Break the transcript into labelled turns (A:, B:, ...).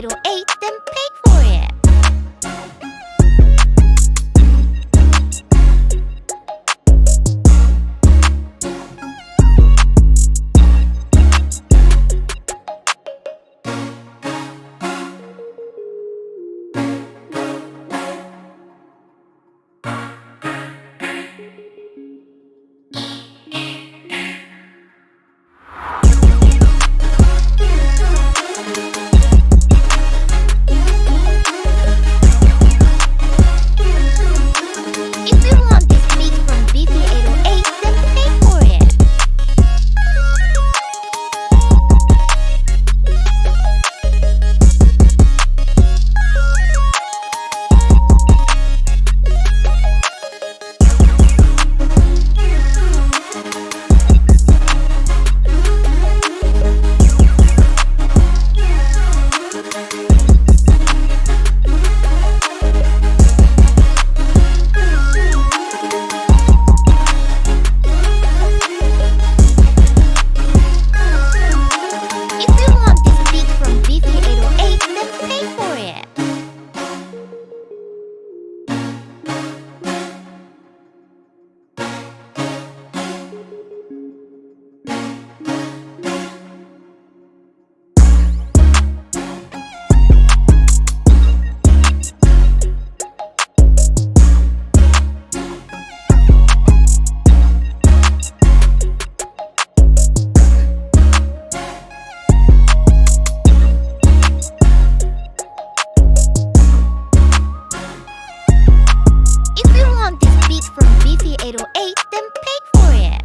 A: potato ate, then Pay for it. It'll eat then pay for it.